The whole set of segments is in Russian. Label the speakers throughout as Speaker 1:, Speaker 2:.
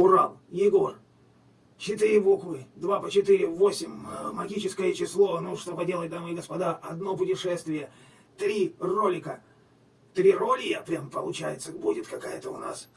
Speaker 1: Урал, Егор. Четыре буквы, два по четыре, восемь, э, магическое число, ну что поделать, дамы и господа, одно путешествие, три ролика. Три роли, прям получается, будет какая-то у нас.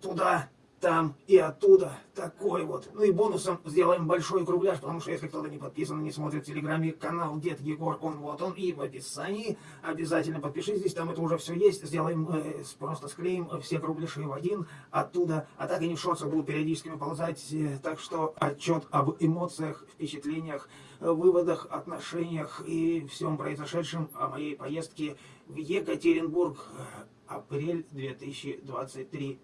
Speaker 1: Туда, там и оттуда. Такой вот. Ну и бонусом сделаем большой кругляш, потому что если кто-то не подписан, не смотрит в Телеграме канал Дед Егор, он вот он. И в описании обязательно подпишитесь, там это уже все есть. Сделаем, э, просто склеим все кругляши в один оттуда. А так они в шорцах будут периодически ползать. Э, так что отчет об эмоциях, впечатлениях, выводах, отношениях и всем произошедшем о моей поездке в Екатеринбург. Э, апрель 2023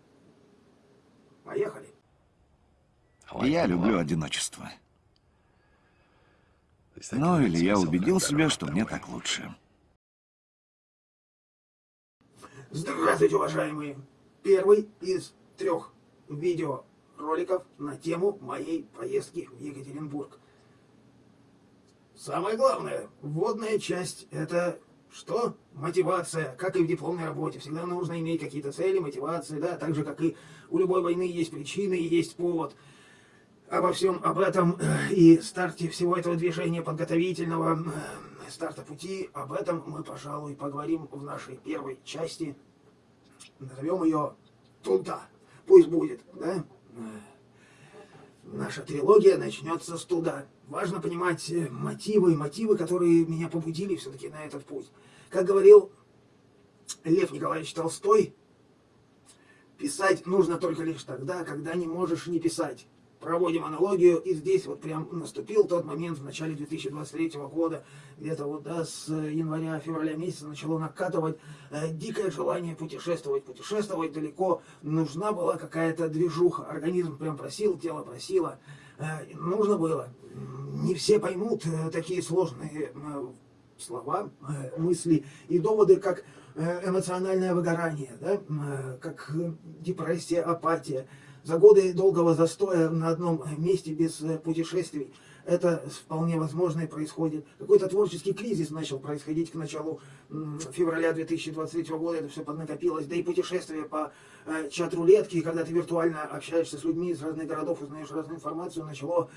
Speaker 1: Поехали.
Speaker 2: Я люблю одиночество. Ну, или я убедил себя, что мне так лучше.
Speaker 1: Здравствуйте, уважаемые! Первый из трех видеороликов на тему моей поездки в Екатеринбург. Самое главное, вводная часть – это что? Мотивация, как и в дипломной работе. Всегда нужно иметь какие-то цели, мотивации, да, так же, как и у любой войны есть причины и есть повод. Обо всем об этом э, и старте всего этого движения подготовительного э, старта пути, об этом мы, пожалуй, поговорим в нашей первой части. Назовем ее «Туда». Пусть будет, да? Э, наша трилогия начнется с «Туда». Важно понимать мотивы, мотивы, которые меня побудили все-таки на этот путь. Как говорил Лев Николаевич Толстой, писать нужно только лишь тогда, когда не можешь не писать. Проводим аналогию, и здесь вот прям наступил тот момент в начале 2023 года, где-то вот да, с января-февраля месяца начало накатывать э, дикое желание путешествовать, путешествовать далеко. Нужна была какая-то движуха, организм прям просил, тело просило, э, нужно было. Не все поймут э, такие сложные э, слова, э, мысли и доводы, как э, эмоциональное выгорание, да, э, как депрессия, апатия. За годы долгого застоя на одном месте без путешествий это вполне возможно и происходит. Какой-то творческий кризис начал происходить к началу февраля 2023 года, это все поднакопилось. Да и путешествия по чат-рулетке, когда ты виртуально общаешься с людьми из разных городов, узнаешь разную информацию, начало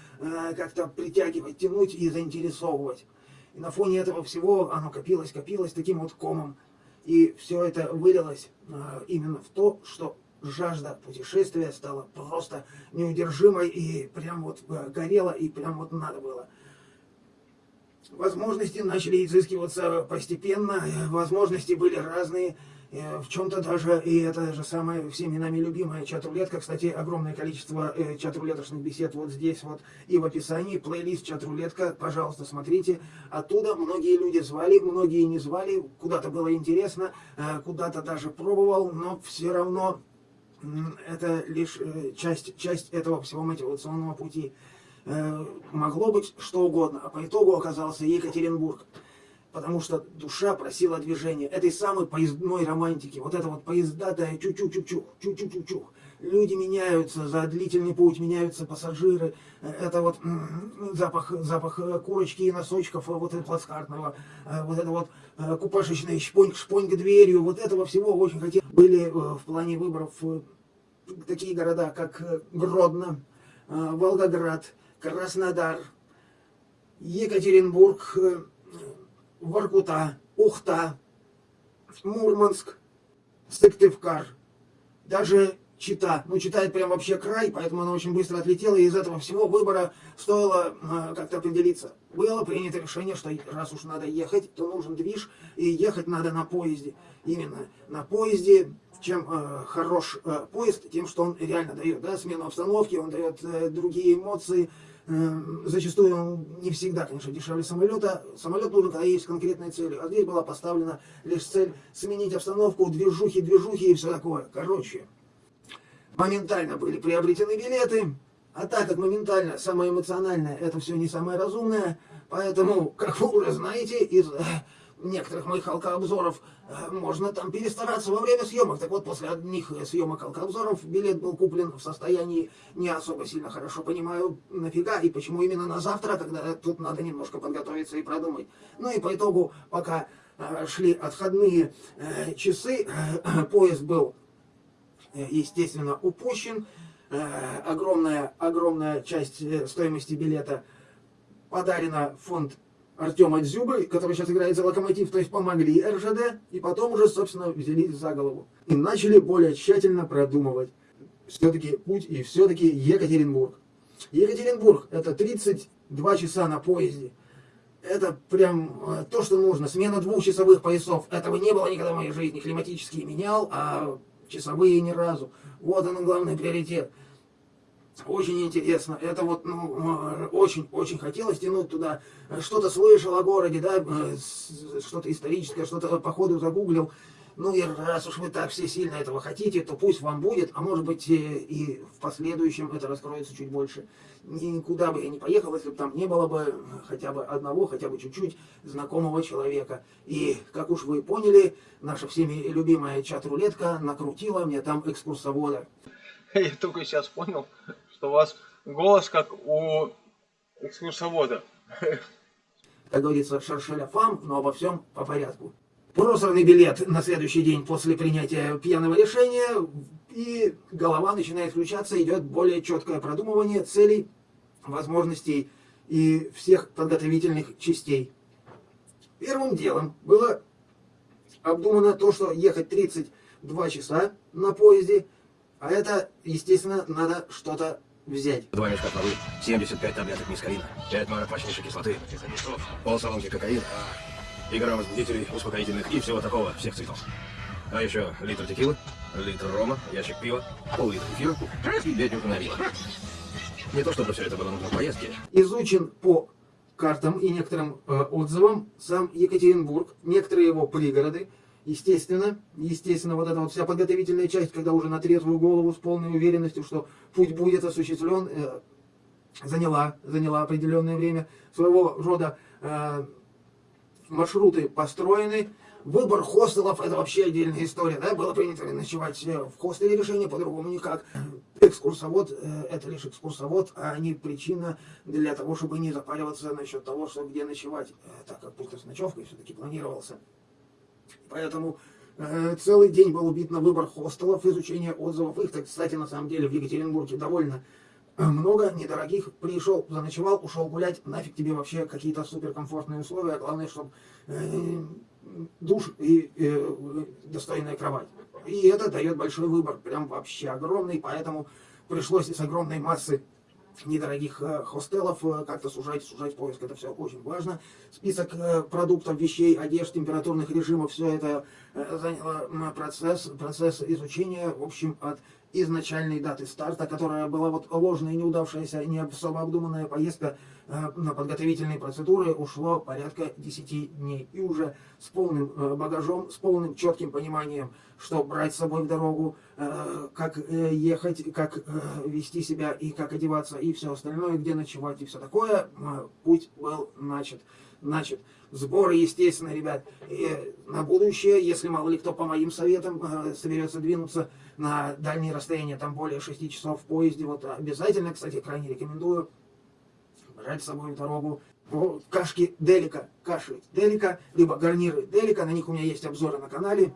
Speaker 1: как-то притягивать, тянуть и заинтересовывать. И на фоне этого всего оно копилось, копилось таким вот комом. И все это вылилось э, именно в то, что жажда путешествия стала просто неудержимой и прям вот э, горела, и прям вот надо было. Возможности начали изыскиваться постепенно, э, возможности были разные, Э, в чем-то даже, и это же самое всеми нами любимая чат-рулетка, кстати, огромное количество чат-рулеточных бесед вот здесь вот и в описании, плейлист чат-рулетка, пожалуйста, смотрите, оттуда многие люди звали, многие не звали, куда-то было интересно, куда-то даже пробовал, но все равно это лишь э, часть, часть этого всего мотивационного пути. Э, могло быть что угодно, а по итогу оказался Екатеринбург потому что душа просила движения, этой самой поездной романтики, вот это вот поездатая чу-чу-чу-чух, чу-чу-чу-чух. Люди меняются за длительный путь, меняются пассажиры, это вот запах, запах э, курочки и носочков, э, вот этого плацкартного, э, вот это вот купашечный шпоньк, шпоньк дверью, вот этого всего очень хотели. Были в плане выборов такие города, как Гродно, Волгоград, Краснодар, Екатеринбург, Воркута, Ухта, Мурманск, Сыктывкар, даже Чита. Ну, читает прям вообще край, поэтому она очень быстро отлетела, и из этого всего выбора стоило э, как-то определиться. Было принято решение, что раз уж надо ехать, то нужен движ, и ехать надо на поезде. Именно на поезде, чем э, хорош э, поезд, тем, что он реально дает да, смену обстановки, он дает э, другие эмоции, Эм, зачастую он не всегда, конечно, дешевле самолета. Самолет нужен, когда есть конкретная цель. А здесь была поставлена лишь цель сменить обстановку, движухи, движухи и все такое. Короче, моментально были приобретены билеты. А так как моментально самое эмоциональное, это все не самое разумное, поэтому, как вы уже знаете, из э, некоторых моих алкообзоров, э, можно там перестараться во время съемок. Так вот, после одних съемок алкообзоров билет был куплен в состоянии не особо сильно хорошо понимаю, нафига и почему именно на завтра, когда тут надо немножко подготовиться и продумать. Ну и по итогу, пока э, шли отходные э, часы, поезд был, естественно, упущен. э, огромная, огромная часть э, стоимости билета подарена фонд Артема Дзюбы, который сейчас играет за Локомотив, то есть помогли РЖД, и потом уже, собственно, взялись за голову. И начали более тщательно продумывать все-таки путь и все-таки Екатеринбург. Екатеринбург – это 32 часа на поезде. Это прям э, то, что нужно. Смена двухчасовых поясов. Этого не было никогда в моей жизни. Климатические менял, а часовые ни разу. Вот он главный приоритет. Очень интересно. Это вот, ну, очень-очень хотелось тянуть туда. Что-то слышал о городе, да, э, что-то историческое, что-то по ходу загуглил. Ну и раз уж вы так все сильно этого хотите, то пусть вам будет, а может быть и в последующем это раскроется чуть больше. Никуда бы я не поехал, если бы там не было бы хотя бы одного, хотя бы чуть-чуть знакомого человека. И, как уж вы поняли, наша всеми любимая чат-рулетка накрутила мне там экскурсовода.
Speaker 3: Я только сейчас понял, что у вас голос как у экскурсовода.
Speaker 1: Как говорится, шаршеля фам, но обо всем по порядку просранный билет на следующий день после принятия пьяного решения, и голова начинает включаться, идет более четкое продумывание целей, возможностей и всех подготовительных частей. Первым делом было обдумано то, что ехать 32 часа на поезде, а это, естественно, надо что-то взять.
Speaker 4: Два мешка травы, 75 таблеток мискалина, 5 марок мощнейшей кислоты, пол салонки кокаина, и грамм возбудителей, успокоительных и всего такого, всех цветов. А еще литр текилы, литр рома, ящик пива, пол-литра эфира и две дюжины вина. Не то чтобы все это было нужно в поездке.
Speaker 1: Изучен по картам и некоторым э, отзывам сам Екатеринбург, некоторые его пригороды, естественно, естественно, вот эта вот вся подготовительная часть, когда уже на трезвую голову с полной уверенностью, что путь будет осуществлен, э, заняла, заняла определенное время своего рода э, маршруты построены. Выбор хостелов – это вообще отдельная история. Да? Было принято ночевать э, в хостеле, решение по-другому никак. Экскурсовод э, – это лишь экскурсовод, а не причина для того, чтобы не запариваться насчет того, что где ночевать, э, так как пункт с ночевкой все-таки планировался. Поэтому целый день был убит на выбор хостелов, изучение отзывов. Их, кстати, на самом деле в Екатеринбурге довольно много недорогих, пришел, заночевал, ушел гулять, нафиг тебе вообще какие-то суперкомфортные условия, главное, чтобы э, душ и э, достойная кровать. И это дает большой выбор, прям вообще огромный, поэтому пришлось с огромной массы недорогих э, хостелов, как-то сужать, сужать поиск, это все очень важно. Список продуктов, вещей, одежд, температурных режимов, все это заняло процесс, процесс изучения, в общем, от изначальной даты старта, которая была вот ложная, неудавшаяся, не особо обдуманная поездка на подготовительные процедуры, ушло порядка 10 дней. И уже с полным э, багажом, с полным четким пониманием, что брать с собой в дорогу, э, как э, ехать, как э, вести себя и как одеваться, и все остальное, где ночевать и все такое, э, путь был начат. Значит, сборы, естественно, ребят, и на будущее, если мало ли кто по моим советам э, соберется двинуться на дальние расстояния, там более 6 часов в поезде, вот обязательно, кстати, крайне рекомендую брать с собой дорогу ну, кашки Делика, каши Делика, либо гарниры Делика, на них у меня есть обзоры на канале,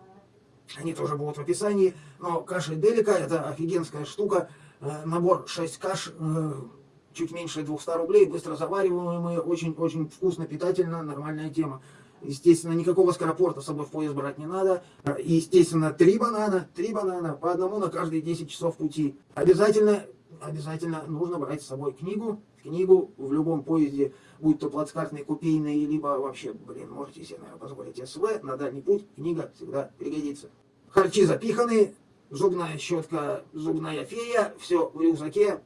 Speaker 1: они тоже будут в описании, но каши Делика это офигенская штука, э, набор 6 каш, э, чуть меньше 200 рублей, быстро завариваемые, очень-очень вкусно, питательно, нормальная тема. Естественно, никакого скоропорта с собой в поезд брать не надо. И, естественно, три банана, три банана, по одному на каждые 10 часов пути. Обязательно, обязательно нужно брать с собой книгу. Книгу в любом поезде, будь то плацкартный, купейный, либо вообще, блин, можете себе, наверное, позволить СВ, на дальний путь книга всегда пригодится. Харчи запиханы, зубная щетка, зубная фея, все в рюкзаке,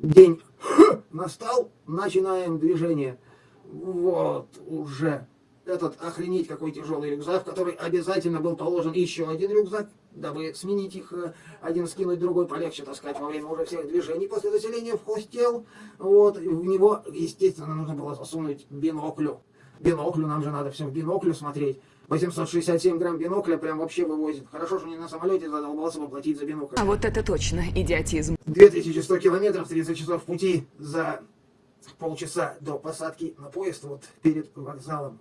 Speaker 1: День настал, начинаем движение. Вот уже этот охренеть какой тяжелый рюкзак, в который обязательно был положен еще один рюкзак, дабы сменить их, э, один скинуть, другой полегче таскать во время уже всех движений после заселения в хостел. Вот, в него, естественно, нужно было засунуть биноклю. Биноклю, нам же надо все в биноклю смотреть. 867 грамм бинокля прям вообще вывозит. Хорошо, что не на самолете задолбался бы платить за бинокль.
Speaker 5: А вот это точно идиотизм.
Speaker 1: 2100 километров, 30 часов пути за полчаса до посадки на поезд вот перед вокзалом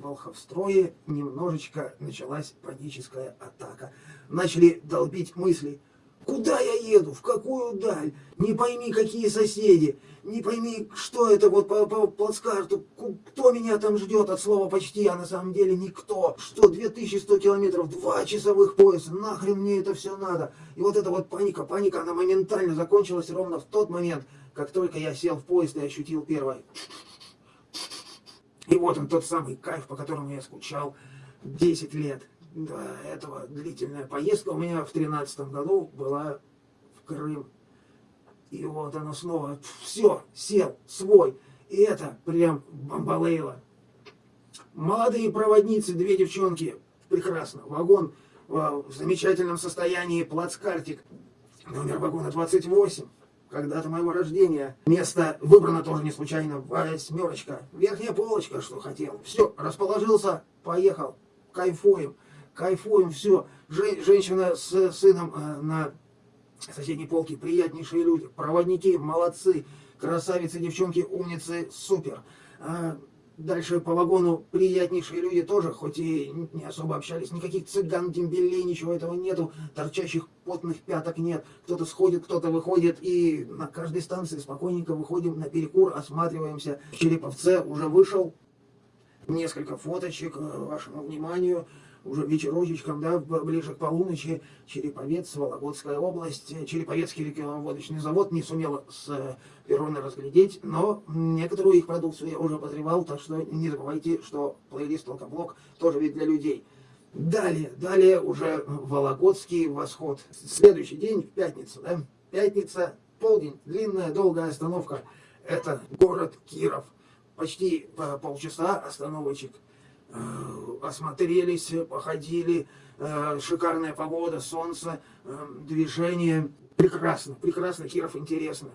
Speaker 1: Волховстрое немножечко началась паническая атака. Начали долбить мысли. Куда я еду? В какую даль? Не пойми, какие соседи. Не пойми, что это вот по, по плацкарту. Кто меня там ждет от слова почти, а на самом деле никто. Что, 2100 километров, два часовых пояса. Нахрен мне это все надо? И вот эта вот паника, паника, она моментально закончилась ровно в тот момент, как только я сел в поезд и ощутил первое. И вот он, тот самый кайф, по которому я скучал 10 лет до этого. Длительная поездка у меня в 2013 году была в Крым. И вот оно снова, все, сел, свой. И это прям бомбалейло. Молодые проводницы, две девчонки, прекрасно. Вагон э, в замечательном состоянии, плацкартик. Номер вагона 28. Когда-то моего рождения. Место выбрано тоже не случайно. Восьмерочка. Верхняя полочка, что хотел. Все, расположился, поехал. Кайфуем. Кайфуем, все. женщина с сыном э, на соседней полке. Приятнейшие люди. Проводники, молодцы. Красавицы, девчонки, умницы, супер. А, Дальше по вагону приятнейшие люди тоже, хоть и не особо общались, никаких цыган, дембелей, ничего этого нету, торчащих потных пяток нет. Кто-то сходит, кто-то выходит, и на каждой станции спокойненько выходим на перекур, осматриваемся. Череповце уже вышел, несколько фоточек э, вашему вниманию уже вечерочечком, да, ближе к полуночи, Череповец, Вологодская область, Череповецкий рекламоводочный завод не сумел с э, перрона разглядеть, но некоторую их продукцию я уже обозревал, так что не забывайте, что плейлист Алкоблок тоже ведь для людей. Далее, далее уже Вологодский восход. Следующий день, в пятницу, да, пятница, полдень, длинная, долгая остановка. Это город Киров. Почти полчаса остановочек Э, осмотрелись, походили, э, шикарная погода, солнце, э, движение. Прекрасно, прекрасно, Киров интересно.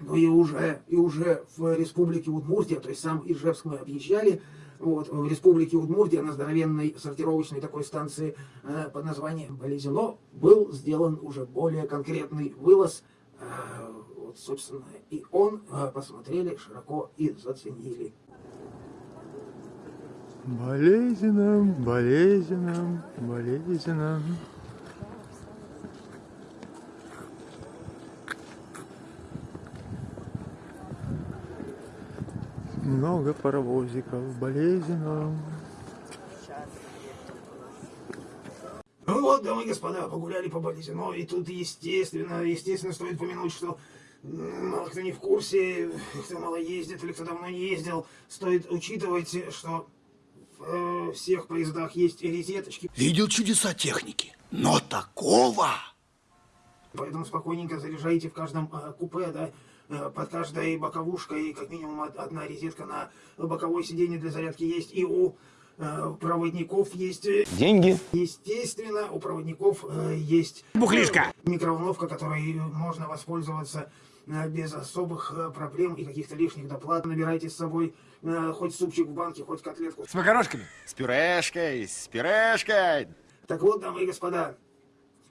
Speaker 1: Но и уже, и уже в республике Удмуртия, то есть сам Ижевск мы объезжали, вот, в республике Удмуртия на здоровенной сортировочной такой станции э, под названием Болезино был сделан уже более конкретный вылаз. Э, вот, собственно, и он э, посмотрели широко и заценили.
Speaker 6: Болезненным, болезненным, болезненным. Много паровозиков, болезненным.
Speaker 1: Ну вот, дамы и господа, погуляли по Болезино, и тут, естественно, естественно, стоит помянуть, что мало кто не в курсе, кто мало ездит или кто давно не ездил, стоит учитывать, что в всех поездах есть розеточки.
Speaker 7: Видел чудеса техники, но такого...
Speaker 1: Поэтому спокойненько заряжайте в каждом э, купе, да, э, под каждой боковушкой как минимум одна розетка на боковое сиденье для зарядки есть. И у э, проводников есть...
Speaker 7: Деньги.
Speaker 1: Естественно, у проводников э, есть...
Speaker 7: Бухлишка.
Speaker 1: Микроволновка, которой можно воспользоваться э, без особых э, проблем и каких-то лишних доплат. Набирайте с собой э, хоть супчик в банке, хоть котлетку.
Speaker 7: С макарошками.
Speaker 2: С пюрешкой, с пюрешкой.
Speaker 1: Так вот, дамы и господа,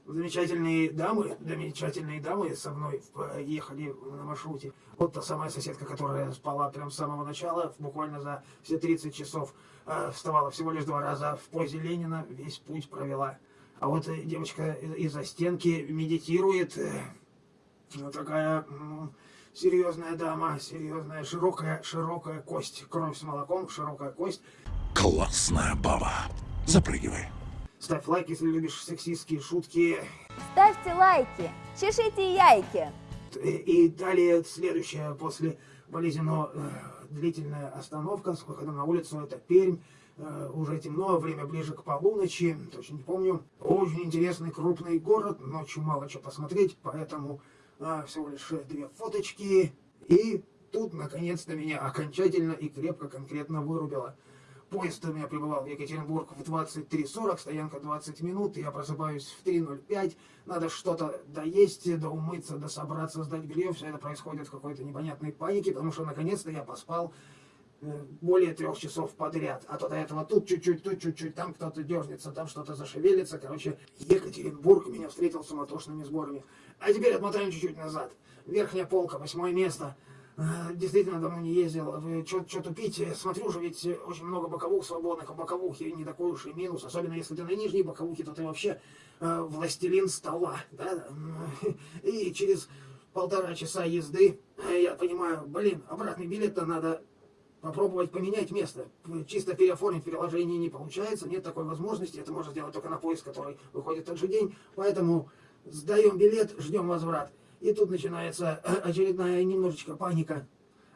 Speaker 1: замечательные дамы, замечательные дамы со мной ехали на маршруте. Вот та самая соседка, которая спала прям с самого начала, буквально за все 30 часов, э, вставала всего лишь два раза в позе Ленина, весь путь провела. А вот э, девочка из-за стенки медитирует, э, вот такая серьезная дама, серьезная, широкая, широкая кость, кровь с молоком, широкая кость.
Speaker 7: Классная баба. Запрыгивай.
Speaker 1: Ставь лайк, если любишь сексистские шутки.
Speaker 8: Ставьте лайки, чешите яйки.
Speaker 1: И, и далее следующая после Болезино э, длительная остановка с выходом на улицу, это Пермь. Э, уже темно, время ближе к полуночи, точно не помню. Очень интересный крупный город, ночью мало что посмотреть, поэтому э, всего лишь две фоточки. И тут наконец-то меня окончательно и крепко конкретно вырубило. Поезд у меня прибывал в Екатеринбург в 23.40, стоянка 20 минут, я просыпаюсь в 3.05, надо что-то доесть, доумыться, дособраться, сдать белье, все это происходит в какой-то непонятной панике, потому что наконец-то я поспал э, более трех часов подряд, а то до этого тут чуть-чуть, тут чуть-чуть, там кто-то дернется, там что-то зашевелится, короче, Екатеринбург меня встретил суматошными сборами. А теперь отмотаем чуть-чуть назад. Верхняя полка, восьмое место, Э, Действительно, давно не ездил. Что тупить? Смотрю же, ведь очень много боковух свободных, а боковухи не такой уж и минус. Особенно если ты на нижней боковухе, то ты вообще э, властелин стола. Да? И через полтора часа езды э, я понимаю, блин, обратный билет-то надо попробовать поменять место. Чисто переоформить приложение не получается, нет такой возможности. Это можно сделать только на поиск, который выходит в тот же день. Поэтому сдаем билет, ждем возврат. И тут начинается очередная немножечко паника.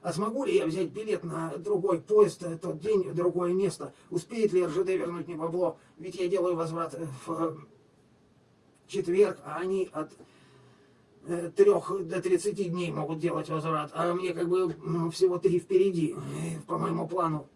Speaker 1: А смогу ли я взять билет на другой поезд э, тот день, в другое место? Успеет ли РЖД вернуть мне бабло? Ведь я делаю возврат э, в четверг, а они от трех до 30 дней могут делать возврат, а мне как бы всего три впереди, э, по моему плану.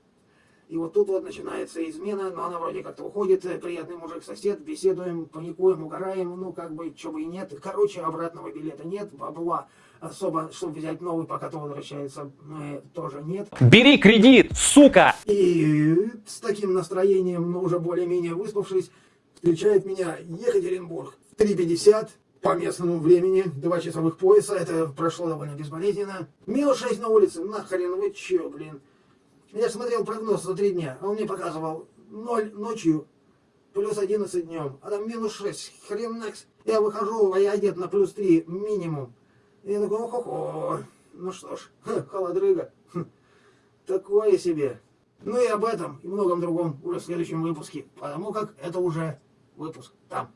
Speaker 1: И вот тут вот начинается измена, но она вроде как-то уходит, приятный мужик-сосед, беседуем, паникуем, угораем, ну как бы, чего бы и нет. Короче, обратного билета нет, бабла особо, чтобы взять новый, пока то возвращается, э, тоже нет.
Speaker 9: Бери кредит, сука!
Speaker 1: И с таким настроением, но уже более-менее выспавшись, встречает меня Екатеринбург. 3.50 по местному времени, два часовых пояса, это прошло довольно безболезненно. Минус 6 на улице, нахрен вы чё, блин. Я смотрел прогноз за три дня, а он мне показывал 0 ночью, плюс 11 днем, а там минус 6, хрен накс. Я выхожу, а я одет на плюс 3 минимум. И я такой, ох-охо, ну что ж, холодрыга. Хм, Такое себе. Ну и об этом и многом другом уже в следующем выпуске, потому как это уже выпуск там.